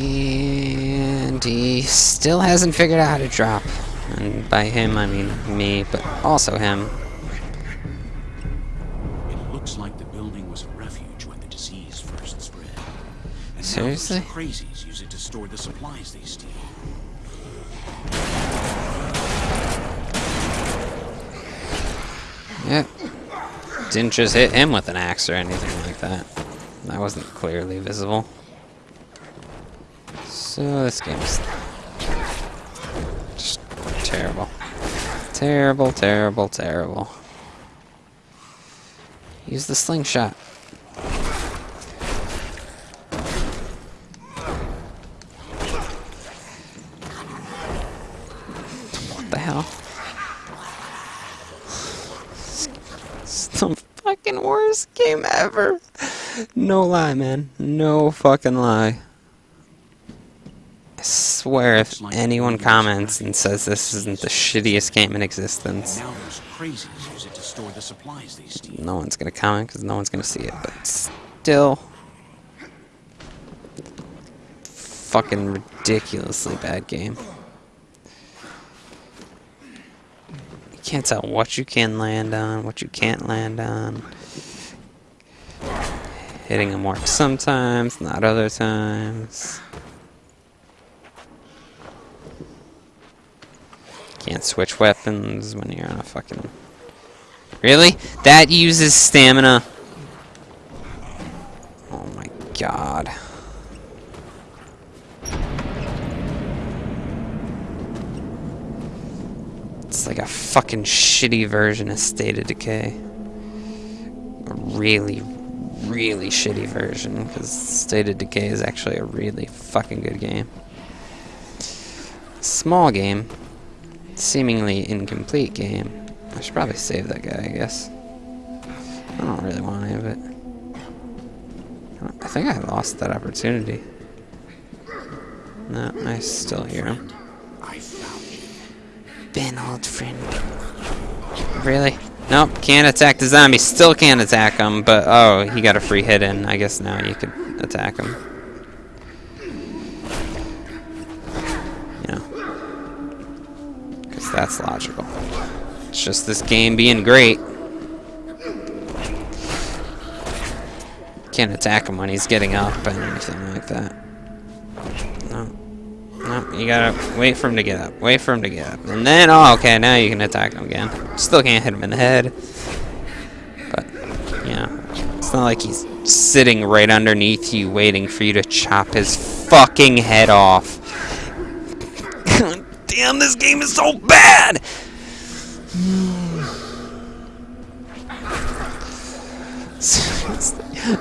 And he still hasn't figured out how to drop. And by him, I mean me, but also him. It looks like the building was a refuge when the disease first spread. And Seriously? Crazies use it to store the supplies they steal. Yep. Didn't just hit him with an axe or anything like that. That wasn't clearly visible. So this game's just terrible. Terrible, terrible, terrible. Use the slingshot. What the hell? It's the fucking worst game ever. No lie, man. No fucking lie. I swear if anyone comments and says this isn't the shittiest game in existence, Now those crazies use it to store the supplies they steal. no one's gonna comment because no one's gonna see it, but still. Fucking ridiculously bad game. You can't tell what you can land on, what you can't land on. Hitting them works sometimes, not other times. Can't switch weapons when you're on a fucking Really? That uses stamina? Oh my god. It's like a fucking shitty version of State of Decay. A really, really shitty version, because State of Decay is actually a really fucking good game. Small game. Seemingly incomplete game. I should probably save that guy, I guess. I don't really want any of it. I think I lost that opportunity. No, I still hear him. I found you. Ben, old friend. Really? Nope, can't attack the zombie. Still can't attack him, but oh, he got a free hit in. I guess now you could attack him. That's logical. It's just this game being great. Can't attack him when he's getting up and anything like that. No. No, you gotta wait for him to get up. Wait for him to get up. And then, oh, okay, now you can attack him again. Still can't hit him in the head. But, yeah. it's not like he's sitting right underneath you waiting for you to chop his fucking head off. Damn, this game is so bad!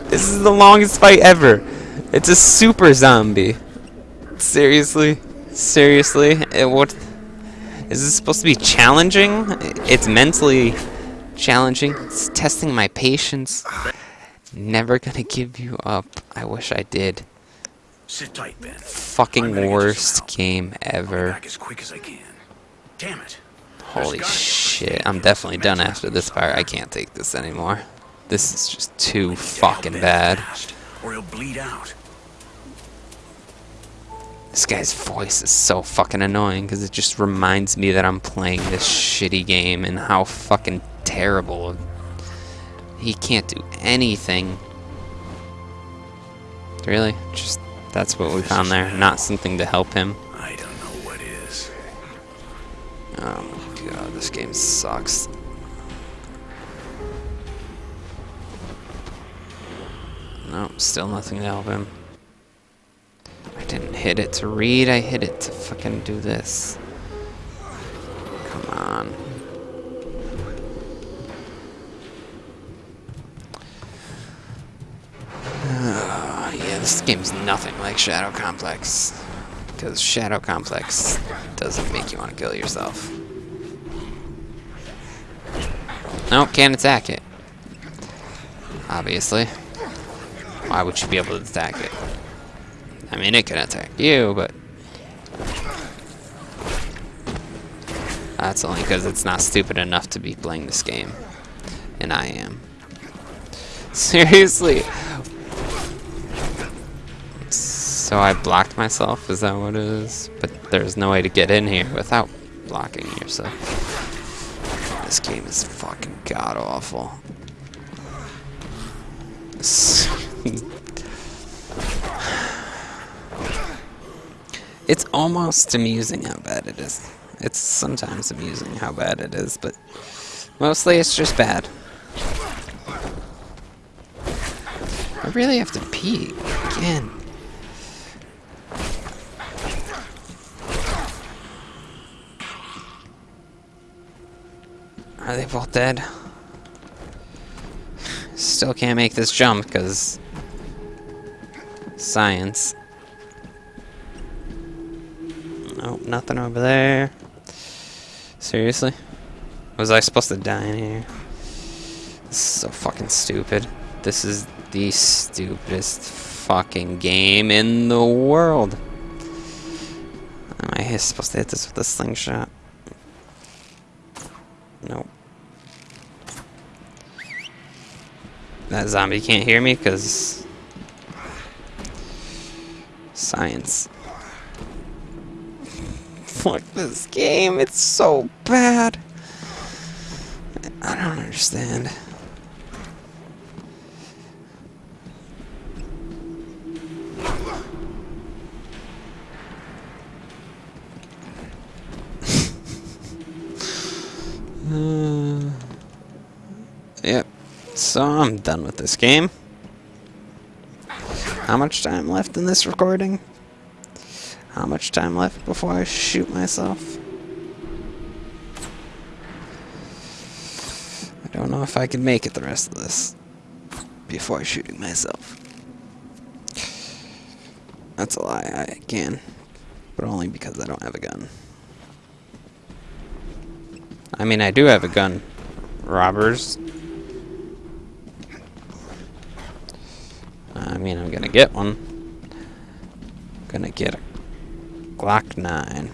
this is the longest fight ever. It's a super zombie. Seriously? Seriously? It, what? Is this supposed to be challenging? It's mentally challenging. It's testing my patience. Never gonna give you up. I wish I did. Sit tight, Ben. Fucking gonna get you worst game ever. back as quick as I can. Damn it. Holy There's gotta be a shit. I'm definitely done after this part. I can't take this anymore. This is just too Need to help fucking bad. Or he'll bleed out. This guy's voice is so fucking annoying because it just reminds me that I'm playing this shitty game and how fucking terrible. He can't do anything. Really? Just that's what we found there. Not something to help him. I don't know what is. Oh my god, this game sucks. No, still nothing to help him. I didn't hit it to read, I hit it to fucking do this. Game's nothing like Shadow Complex. Because Shadow Complex doesn't make you want to kill yourself. Nope, can't attack it. Obviously. Why would you be able to attack it? I mean, it can attack you, but... That's only because it's not stupid enough to be playing this game. And I am. Seriously. So I blocked myself, is that what it is? But there's no way to get in here without blocking yourself. This game is fucking god awful. it's almost amusing how bad it is. It's sometimes amusing how bad it is, but mostly it's just bad. I really have to pee again. Are they both dead? Still can't make this jump because science. Nope, nothing over there. Seriously? Was I supposed to die in here? This is so fucking stupid. This is the stupidest fucking game in the world. Am I supposed to hit this with a slingshot? Nope. That zombie can't hear me because science. Fuck this game, it's so bad. I don't understand. Uh, yep. So I'm done with this game. How much time left in this recording? How much time left before I shoot myself? I don't know if I can make it the rest of this before shooting myself. That's a lie, I can. But only because I don't have a gun. I mean, I do have a gun. Robbers. I mean, I'm gonna get one. Gonna get a Glock 9.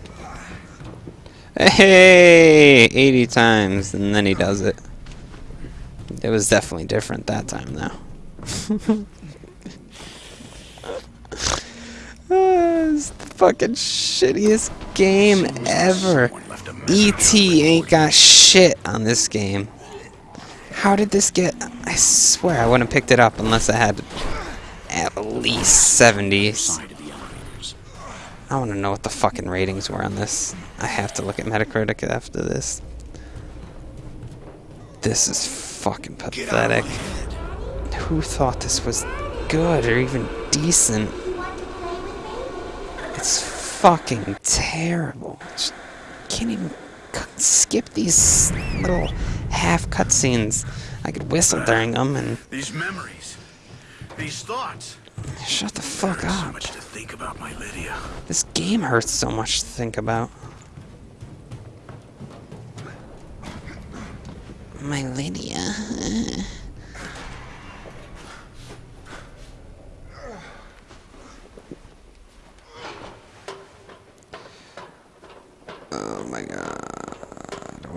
Hey! 80 times, and then he does it. It was definitely different that time, though. it's the fucking shittiest game ever. E.T. ain't got shit on this game. How did this get... I swear I wouldn't have picked it up unless I had at least 70s. I want to know what the fucking ratings were on this. I have to look at Metacritic after this. This is fucking pathetic. Who thought this was good or even decent? It's fucking terrible. Just can't even skip these little half cutscenes. I could whistle during them and. These memories, these thoughts. Shut the fuck up. So much to think about, my Lydia. This game hurts so much to think about. My Lydia.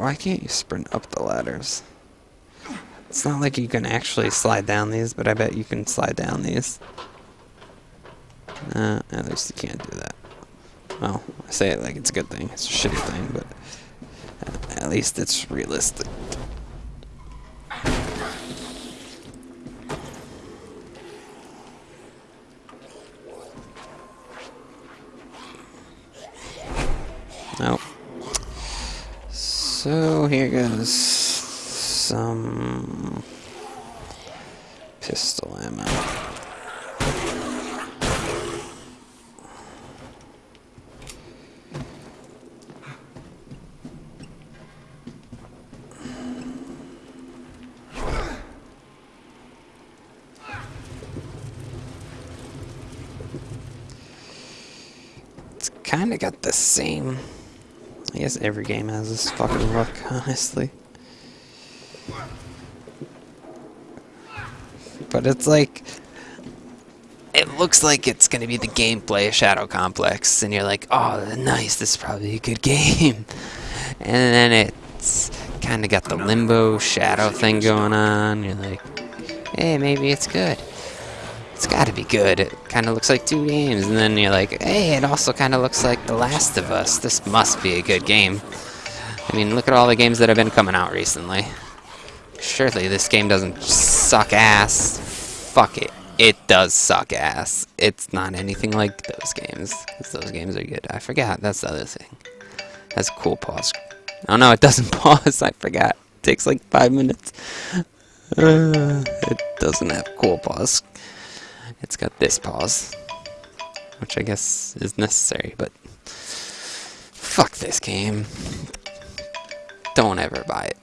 Why can't you sprint up the ladders? It's not like you can actually slide down these, but I bet you can slide down these. Uh, at least you can't do that. Well, I say it like it's a good thing. It's a shitty thing, but at least it's realistic. Nope. So here goes some pistol ammo. It's kind of got the same. I guess every game has this fucking look, honestly. But it's like. It looks like it's gonna be the gameplay of Shadow Complex, and you're like, oh, nice, this is probably a good game. And then it's kind of got the limbo shadow thing going on. You're like, hey, maybe it's good. It's gotta be good. It kind of looks like two games, and then you're like, hey, it also kind of looks like The Last of Us. This must be a good game. I mean, look at all the games that have been coming out recently. Surely this game doesn't suck ass. Fuck it. It does suck ass. It's not anything like those games. those games are good. I forgot. That's the other thing. That's cool pause. Oh no, it doesn't pause. I forgot. It takes like five minutes. Uh, it doesn't have cool pause. It's got this pause. Which I guess is necessary, but... Fuck this game. Don't ever buy it.